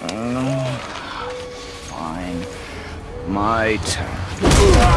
Oh, fine. My turn.